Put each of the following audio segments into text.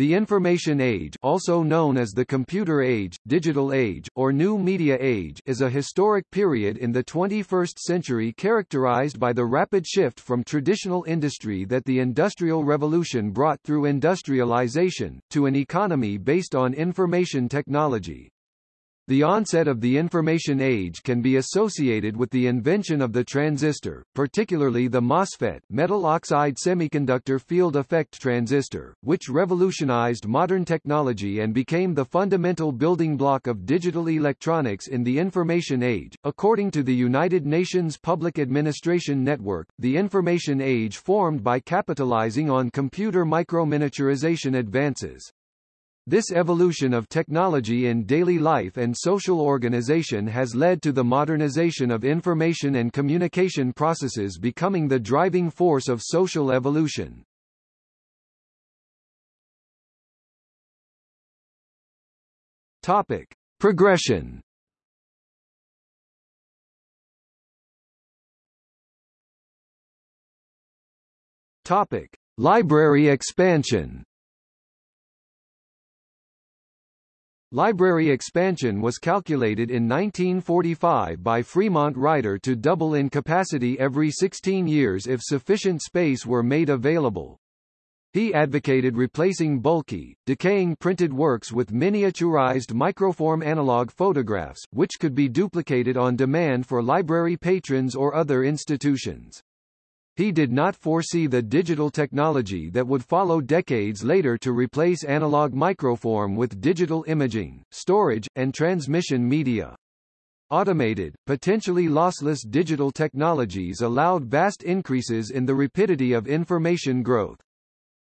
The information age also known as the computer age, digital age, or new media age is a historic period in the 21st century characterized by the rapid shift from traditional industry that the Industrial Revolution brought through industrialization, to an economy based on information technology. The onset of the information age can be associated with the invention of the transistor, particularly the MOSFET metal oxide semiconductor field effect transistor, which revolutionized modern technology and became the fundamental building block of digital electronics in the information age. According to the United Nations Public Administration Network, the information age formed by capitalizing on computer microminiaturization advances. This evolution of technology in daily life and social organization has led to the modernization of information and communication processes becoming the driving force of social evolution. Topic: Progression. Topic: Library expansion. Library expansion was calculated in 1945 by Fremont Rider to double in capacity every 16 years if sufficient space were made available. He advocated replacing bulky, decaying printed works with miniaturized microform analog photographs, which could be duplicated on demand for library patrons or other institutions. He did not foresee the digital technology that would follow decades later to replace analog microform with digital imaging, storage, and transmission media. Automated, potentially lossless digital technologies allowed vast increases in the rapidity of information growth.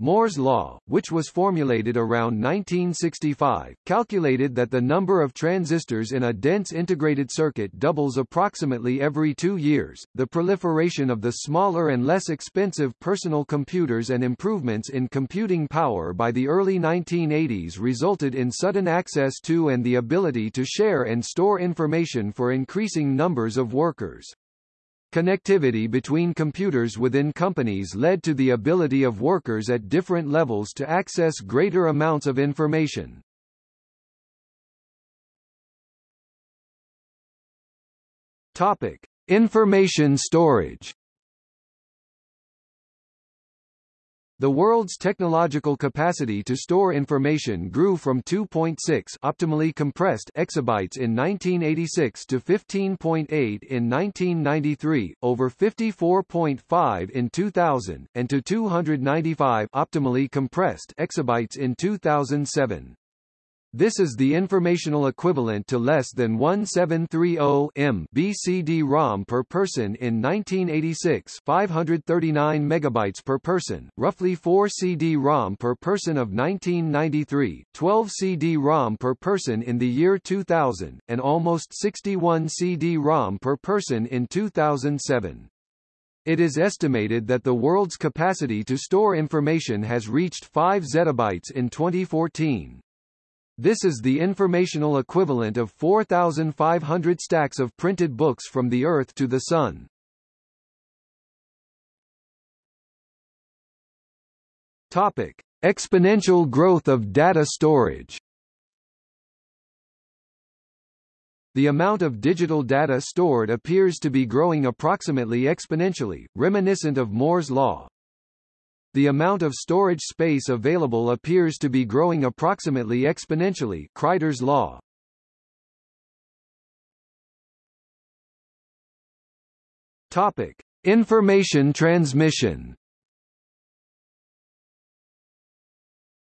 Moore's law, which was formulated around 1965, calculated that the number of transistors in a dense integrated circuit doubles approximately every two years. The proliferation of the smaller and less expensive personal computers and improvements in computing power by the early 1980s resulted in sudden access to and the ability to share and store information for increasing numbers of workers. Connectivity between computers within companies led to the ability of workers at different levels to access greater amounts of information. Topic: Information storage. The world's technological capacity to store information grew from 2.6 optimally compressed exabytes in 1986 to 15.8 in 1993, over 54.5 in 2000, and to 295 optimally compressed exabytes in 2007. This is the informational equivalent to less than 1730 M BCD-ROM per person in 1986 539 megabytes per person, roughly 4 CD-ROM per person of 1993, 12 CD-ROM per person in the year 2000, and almost 61 CD-ROM per person in 2007. It is estimated that the world's capacity to store information has reached 5 zettabytes in 2014. This is the informational equivalent of 4,500 stacks of printed books from the Earth to the Sun. Topic. Exponential growth of data storage The amount of digital data stored appears to be growing approximately exponentially, reminiscent of Moore's law, the amount of storage space available appears to be growing approximately exponentially Kryder's law. Topic: Information transmission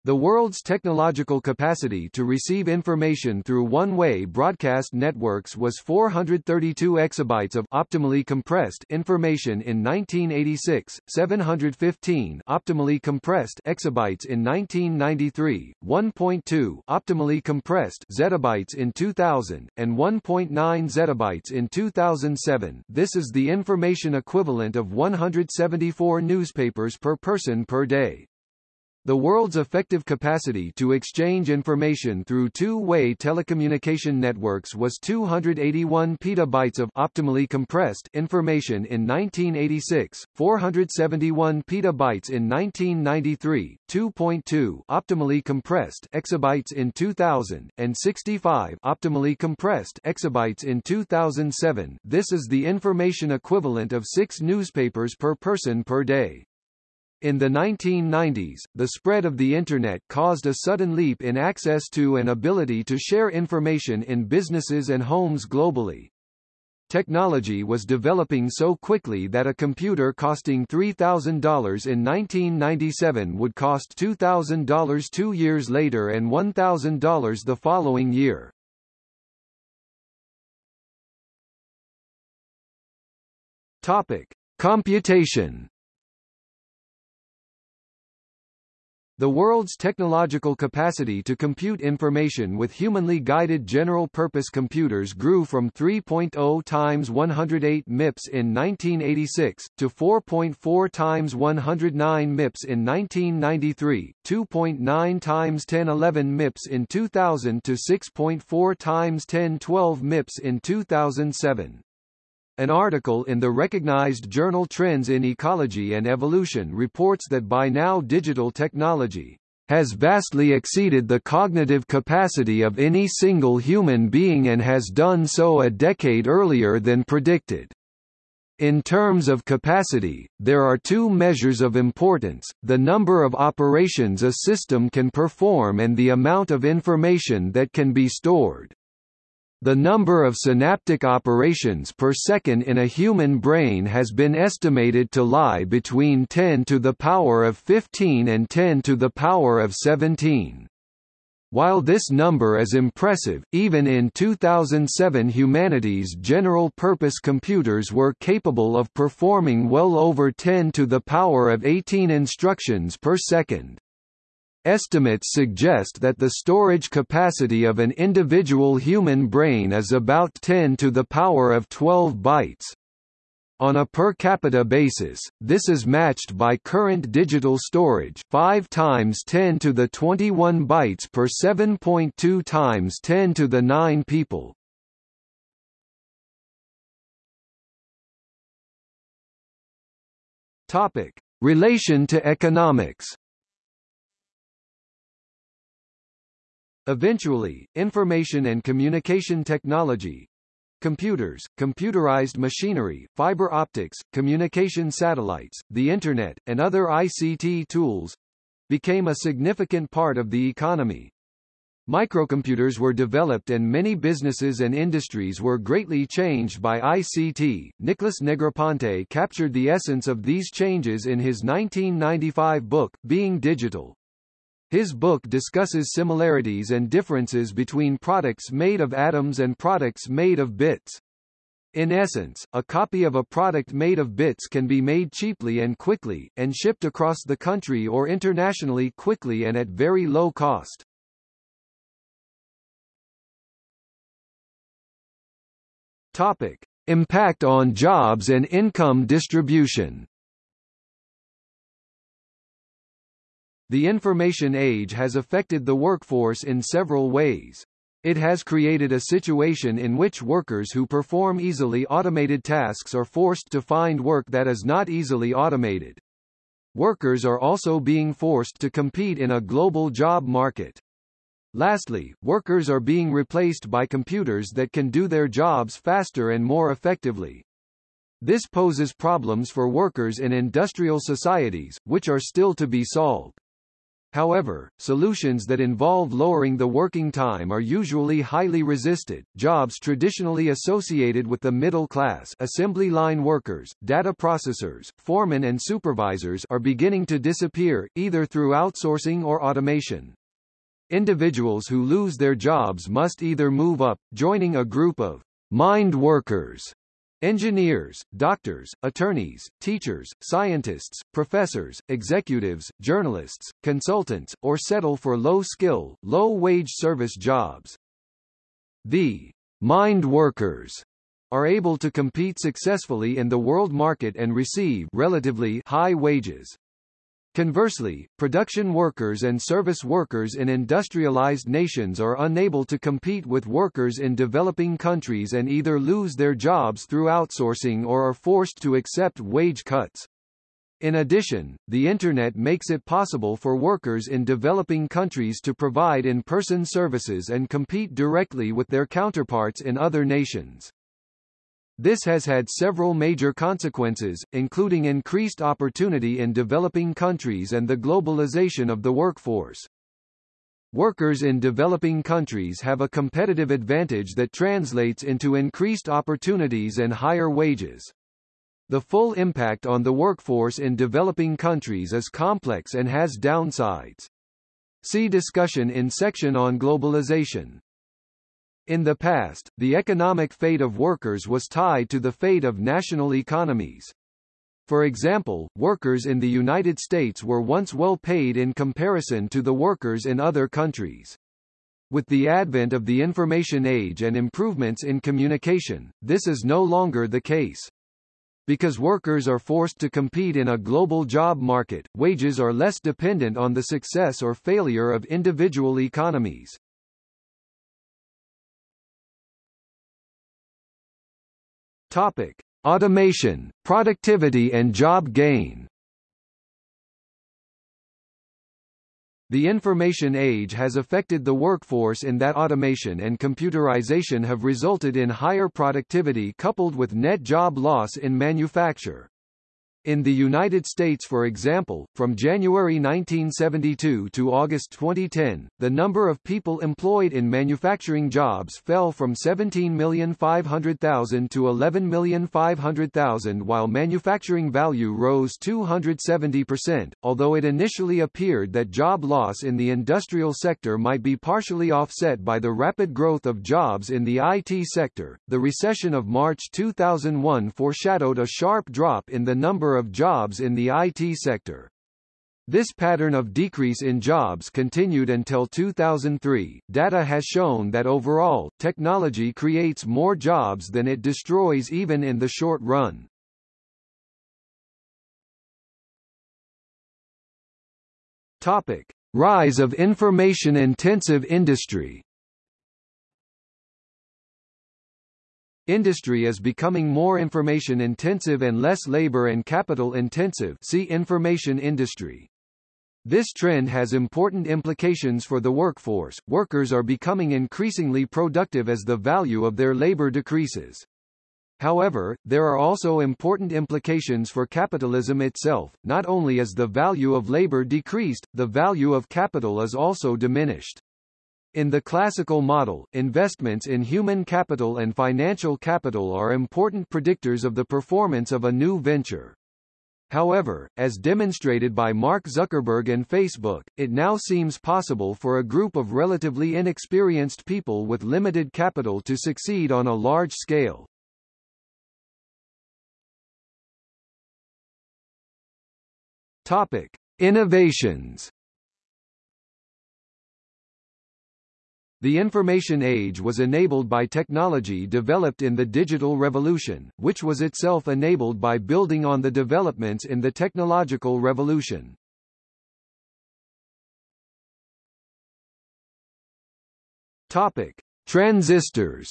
The world's technological capacity to receive information through one-way broadcast networks was 432 exabytes of optimally compressed information in 1986, 715 optimally compressed exabytes in 1993, 1.2 optimally compressed zettabytes in 2000, and 1.9 zettabytes in 2007. This is the information equivalent of 174 newspapers per person per day. The world's effective capacity to exchange information through two-way telecommunication networks was 281 petabytes of optimally compressed information in 1986, 471 petabytes in 1993, 2.2 optimally compressed exabytes in 2000, and 65 optimally compressed exabytes in 2007. This is the information equivalent of 6 newspapers per person per day. In the 1990s, the spread of the Internet caused a sudden leap in access to and ability to share information in businesses and homes globally. Technology was developing so quickly that a computer costing $3,000 in 1997 would cost $2,000 two years later and $1,000 the following year. Topic. Computation The world's technological capacity to compute information with humanly guided general-purpose computers grew from 3.0 times 108 MIPS in 1986, to 4.4 times 109 MIPS in 1993, 2.9 times 1011 MIPS in 2000 to 6.4 times 1012 MIPS in 2007. An article in the recognized journal Trends in Ecology and Evolution reports that by now digital technology has vastly exceeded the cognitive capacity of any single human being and has done so a decade earlier than predicted. In terms of capacity, there are two measures of importance, the number of operations a system can perform and the amount of information that can be stored. The number of synaptic operations per second in a human brain has been estimated to lie between 10 to the power of 15 and 10 to the power of 17. While this number is impressive, even in 2007 humanity's general-purpose computers were capable of performing well over 10 to the power of 18 instructions per second. Estimates suggest that the storage capacity of an individual human brain is about 10 to the power of 12 bytes. On a per capita basis, this is matched by current digital storage 5 times 10 to the 21 bytes per 7.2 times 10 to the 9 people. Topic: Relation to economics. Eventually, information and communication technology computers, computerized machinery, fiber optics, communication satellites, the Internet, and other ICT tools became a significant part of the economy. Microcomputers were developed and many businesses and industries were greatly changed by ICT. Nicholas Negroponte captured the essence of these changes in his 1995 book, Being Digital. His book discusses similarities and differences between products made of atoms and products made of bits. In essence, a copy of a product made of bits can be made cheaply and quickly, and shipped across the country or internationally quickly and at very low cost. Topic. Impact on jobs and income distribution The information age has affected the workforce in several ways. It has created a situation in which workers who perform easily automated tasks are forced to find work that is not easily automated. Workers are also being forced to compete in a global job market. Lastly, workers are being replaced by computers that can do their jobs faster and more effectively. This poses problems for workers in industrial societies, which are still to be solved. However, solutions that involve lowering the working time are usually highly resisted. Jobs traditionally associated with the middle class, assembly line workers, data processors, foremen and supervisors are beginning to disappear, either through outsourcing or automation. Individuals who lose their jobs must either move up, joining a group of mind workers Engineers, doctors, attorneys, teachers, scientists, professors, executives, journalists, consultants, or settle for low-skill, low-wage service jobs. The mind workers are able to compete successfully in the world market and receive relatively high wages. Conversely, production workers and service workers in industrialized nations are unable to compete with workers in developing countries and either lose their jobs through outsourcing or are forced to accept wage cuts. In addition, the Internet makes it possible for workers in developing countries to provide in-person services and compete directly with their counterparts in other nations. This has had several major consequences, including increased opportunity in developing countries and the globalization of the workforce. Workers in developing countries have a competitive advantage that translates into increased opportunities and higher wages. The full impact on the workforce in developing countries is complex and has downsides. See discussion in section on globalization. In the past, the economic fate of workers was tied to the fate of national economies. For example, workers in the United States were once well paid in comparison to the workers in other countries. With the advent of the information age and improvements in communication, this is no longer the case. Because workers are forced to compete in a global job market, wages are less dependent on the success or failure of individual economies. Topic: Automation, productivity and job gain. The information age has affected the workforce in that automation and computerization have resulted in higher productivity coupled with net job loss in manufacture. In the United States for example, from January 1972 to August 2010, the number of people employed in manufacturing jobs fell from 17,500,000 to 11,500,000 while manufacturing value rose 270%, although it initially appeared that job loss in the industrial sector might be partially offset by the rapid growth of jobs in the IT sector. The recession of March 2001 foreshadowed a sharp drop in the number number of jobs in the IT sector. This pattern of decrease in jobs continued until 2003. Data has shown that overall, technology creates more jobs than it destroys even in the short run. Topic: Rise of information-intensive industry. Industry is becoming more information-intensive and less labor and capital-intensive see information industry. This trend has important implications for the workforce. Workers are becoming increasingly productive as the value of their labor decreases. However, there are also important implications for capitalism itself. Not only is the value of labor decreased, the value of capital is also diminished. In the classical model, investments in human capital and financial capital are important predictors of the performance of a new venture. However, as demonstrated by Mark Zuckerberg and Facebook, it now seems possible for a group of relatively inexperienced people with limited capital to succeed on a large scale. Topic: Innovations The information age was enabled by technology developed in the digital revolution, which was itself enabled by building on the developments in the technological revolution. Topic: Transistors.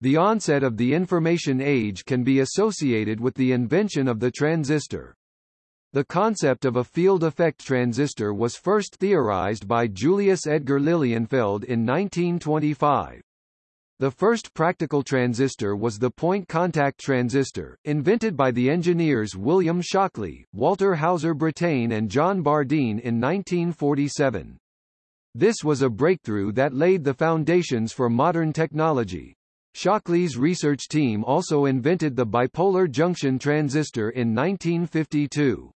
The onset of the information age can be associated with the invention of the transistor. The concept of a field effect transistor was first theorized by Julius Edgar Lilienfeld in 1925. The first practical transistor was the point contact transistor, invented by the engineers William Shockley, Walter Hauser Brattain and John Bardeen in 1947. This was a breakthrough that laid the foundations for modern technology. Shockley's research team also invented the bipolar junction transistor in 1952.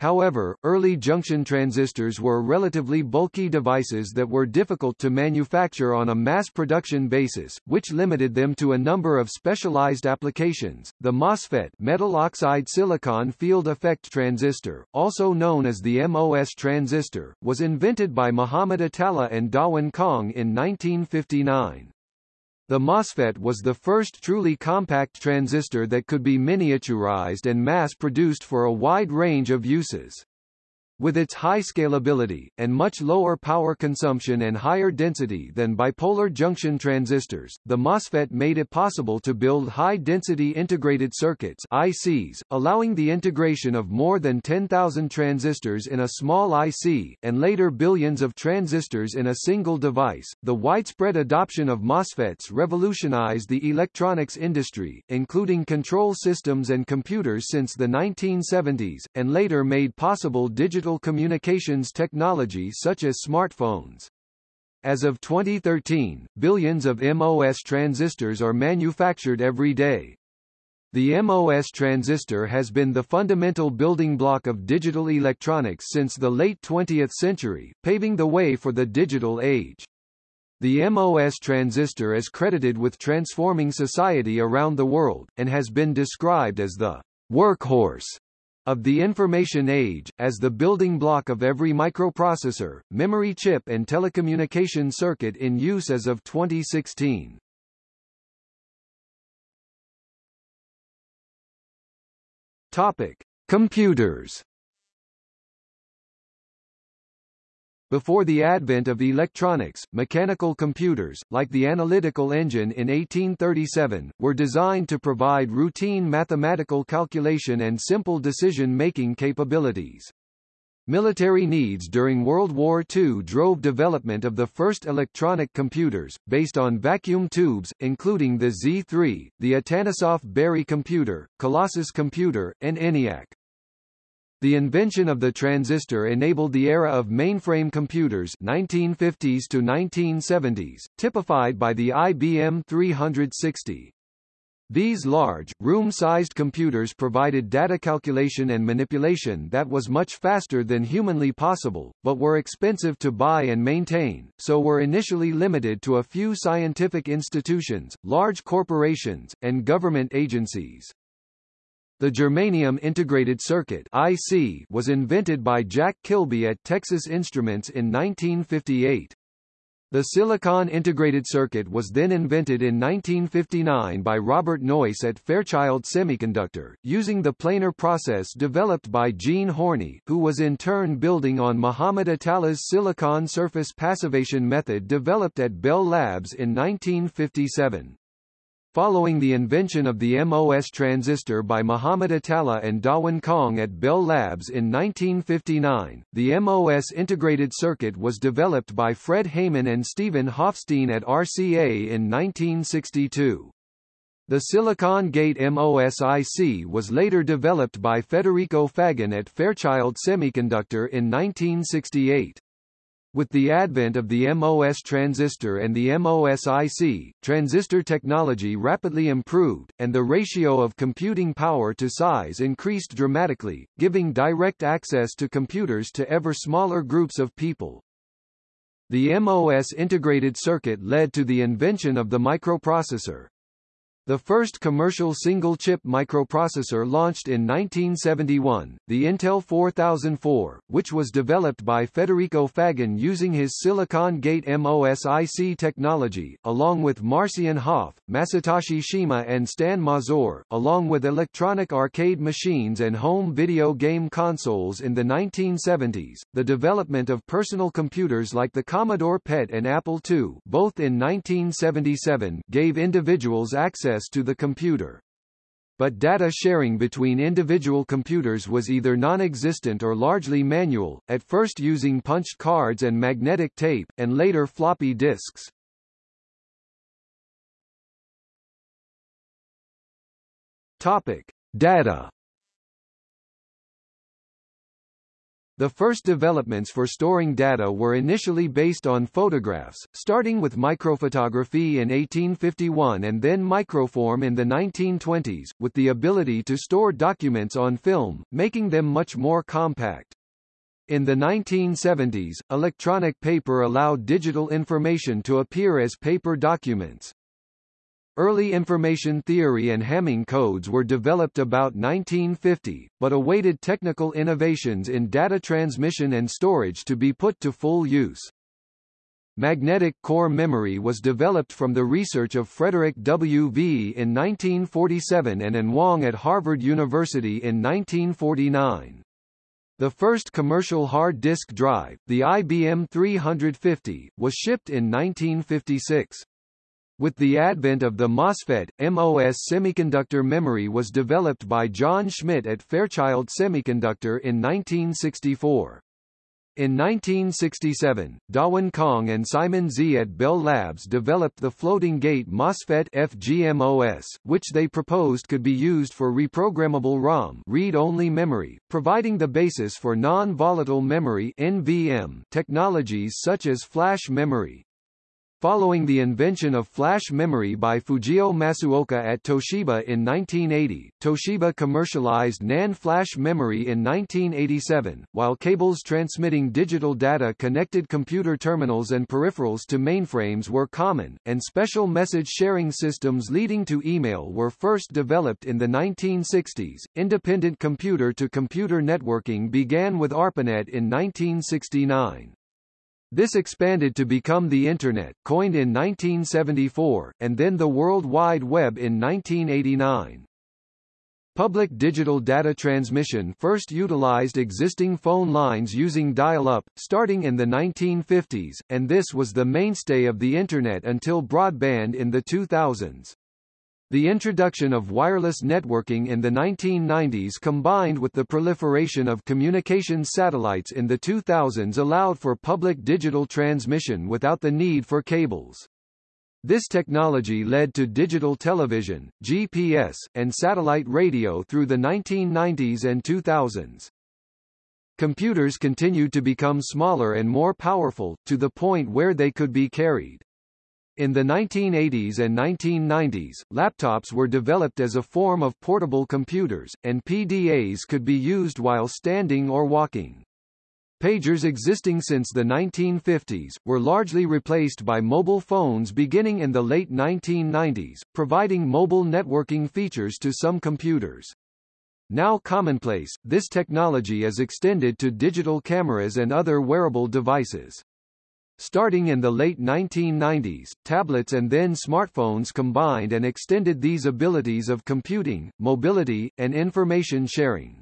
However, early junction transistors were relatively bulky devices that were difficult to manufacture on a mass production basis, which limited them to a number of specialized applications. The MOSFET metal oxide silicon field effect transistor, also known as the MOS transistor, was invented by Muhammad Atalla and Dawon Kahng in 1959. The MOSFET was the first truly compact transistor that could be miniaturized and mass-produced for a wide range of uses. With its high scalability, and much lower power consumption and higher density than bipolar junction transistors, the MOSFET made it possible to build high-density integrated circuits ICs, allowing the integration of more than 10,000 transistors in a small IC, and later billions of transistors in a single device. The widespread adoption of MOSFETs revolutionized the electronics industry, including control systems and computers since the 1970s, and later made possible digital digital communications technology such as smartphones. As of 2013, billions of MOS transistors are manufactured every day. The MOS transistor has been the fundamental building block of digital electronics since the late 20th century, paving the way for the digital age. The MOS transistor is credited with transforming society around the world, and has been described as the workhorse of the information age, as the building block of every microprocessor, memory chip and telecommunication circuit in use as of 2016. Topic: Computers Before the advent of electronics, mechanical computers, like the analytical engine in 1837, were designed to provide routine mathematical calculation and simple decision-making capabilities. Military needs during World War II drove development of the first electronic computers, based on vacuum tubes, including the Z3, the Atanasoff Berry computer, Colossus computer, and ENIAC. The invention of the transistor enabled the era of mainframe computers 1950s to 1970s, typified by the IBM 360. These large, room-sized computers provided data calculation and manipulation that was much faster than humanly possible, but were expensive to buy and maintain, so were initially limited to a few scientific institutions, large corporations, and government agencies. The germanium integrated circuit IC was invented by Jack Kilby at Texas Instruments in 1958. The silicon integrated circuit was then invented in 1959 by Robert Noyce at Fairchild Semiconductor, using the planar process developed by Jean Hoerni, who was in turn building on Mohammad Atalla's silicon surface passivation method developed at Bell Labs in 1957. Following the invention of the MOS transistor by Mohammad Atalla and Dawon Kahng at Bell Labs in 1959, the MOS integrated circuit was developed by Fred Heiman and Stephen Hofstein at RCA in 1962. The Silicon Gate MOSIC was later developed by Federico Faggin at Fairchild Semiconductor in 1968. With the advent of the MOS transistor and the MOSIC, transistor technology rapidly improved, and the ratio of computing power to size increased dramatically, giving direct access to computers to ever smaller groups of people. The MOS integrated circuit led to the invention of the microprocessor, the first commercial single-chip microprocessor launched in 1971, the Intel 4004, which was developed by Federico Faggin using his Silicon Gate MOSIC technology, along with Marcian Hoff, Masatoshi Shima and Stan Mazor, along with electronic arcade machines and home video game consoles in the 1970s, the development of personal computers like the Commodore PET and Apple II both in 1977 gave individuals access access to the computer. But data sharing between individual computers was either non-existent or largely manual, at first using punched cards and magnetic tape, and later floppy disks. Topic: Data The first developments for storing data were initially based on photographs, starting with microphotography in 1851 and then microform in the 1920s, with the ability to store documents on film, making them much more compact. In the 1970s, electronic paper allowed digital information to appear as paper documents. Early information theory and Hamming codes were developed about 1950, but awaited technical innovations in data transmission and storage to be put to full use. Magnetic core memory was developed from the research of Frederick W. V. in 1947 and An Wang at Harvard University in 1949. The first commercial hard disk drive, the IBM 350, was shipped in 1956. With the advent of the MOSFET, MOS semiconductor memory was developed by John Schmidt at Fairchild Semiconductor in 1964. In 1967, Dawon Kahng and Simon Sze at Bell Labs developed the floating gate MOSFET FGMOS, which they proposed could be used for reprogrammable ROM read-only memory, providing the basis for non-volatile memory NVM technologies such as flash memory. Following the invention of flash memory by Fujio Masuoka at Toshiba in 1980, Toshiba commercialized NAND flash memory in 1987, while cables transmitting digital data connected computer terminals and peripherals to mainframes were common, and special message sharing systems leading to email were first developed in the 1960s. Independent computer-to-computer -computer networking began with ARPANET in 1969. This expanded to become the Internet, coined in 1974, and then the World Wide Web in 1989. Public digital data transmission first utilized existing phone lines using dial-up, starting in the 1950s, and this was the mainstay of the Internet until broadband in the 2000s. The introduction of wireless networking in the 1990s combined with the proliferation of communications satellites in the 2000s allowed for public digital transmission without the need for cables. This technology led to digital television, GPS, and satellite radio through the 1990s and 2000s. Computers continued to become smaller and more powerful, to the point where they could be carried. In the 1980s and 1990s, laptops were developed as a form of portable computers, and PDAs could be used while standing or walking. Pagers existing since the 1950s, were largely replaced by mobile phones beginning in the late 1990s, providing mobile networking features to some computers. Now commonplace, this technology is extended to digital cameras and other wearable devices. Starting in the late 1990s, tablets and then smartphones combined and extended these abilities of computing, mobility, and information sharing.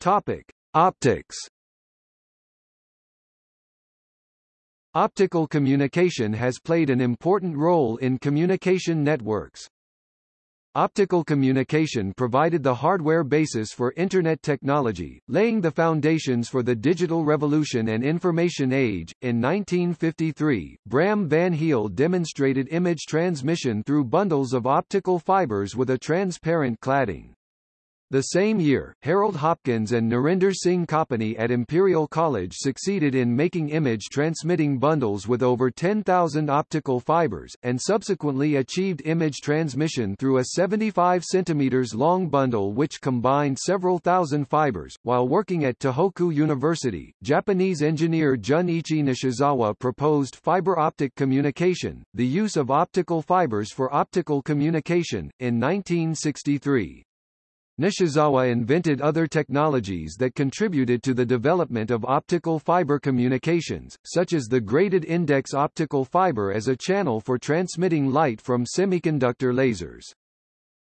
Topic: Optics. Optical communication has played an important role in communication networks. Optical communication provided the hardware basis for Internet technology, laying the foundations for the digital revolution and information age. In 1953, Bram van Heel demonstrated image transmission through bundles of optical fibers with a transparent cladding. The same year, Harold Hopkins and Narinder Singh Kapany at Imperial College succeeded in making image-transmitting bundles with over 10,000 optical fibers, and subsequently achieved image transmission through a 75 cm long bundle which combined several thousand fibers. While working at Tohoku University, Japanese engineer Junichi Nishizawa proposed fiber optic communication, the use of optical fibers for optical communication, in 1963. Nishizawa invented other technologies that contributed to the development of optical fiber communications, such as the graded index optical fiber as a channel for transmitting light from semiconductor lasers.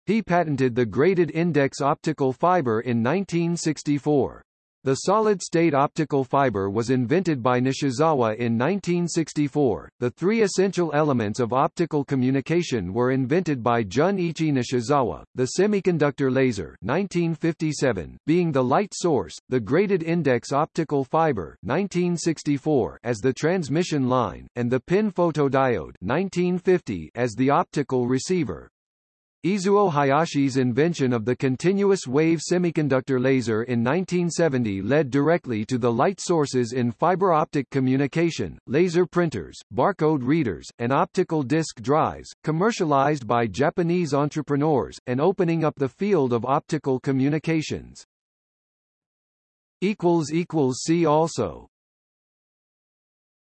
He patented the graded index optical fiber in 1964. The solid-state optical fiber was invented by Nishizawa in 1964. The three essential elements of optical communication were invented by Jun-ichi Nishizawa, the semiconductor laser 1957, being the light source, the graded index optical fiber 1964 as the transmission line, and the pin photodiode 1950 as the optical receiver. Izuo Hayashi's invention of the continuous wave semiconductor laser in 1970 led directly to the light sources in fiber optic communication, laser printers, barcode readers, and optical disk drives, commercialized by Japanese entrepreneurs, and opening up the field of optical communications. See also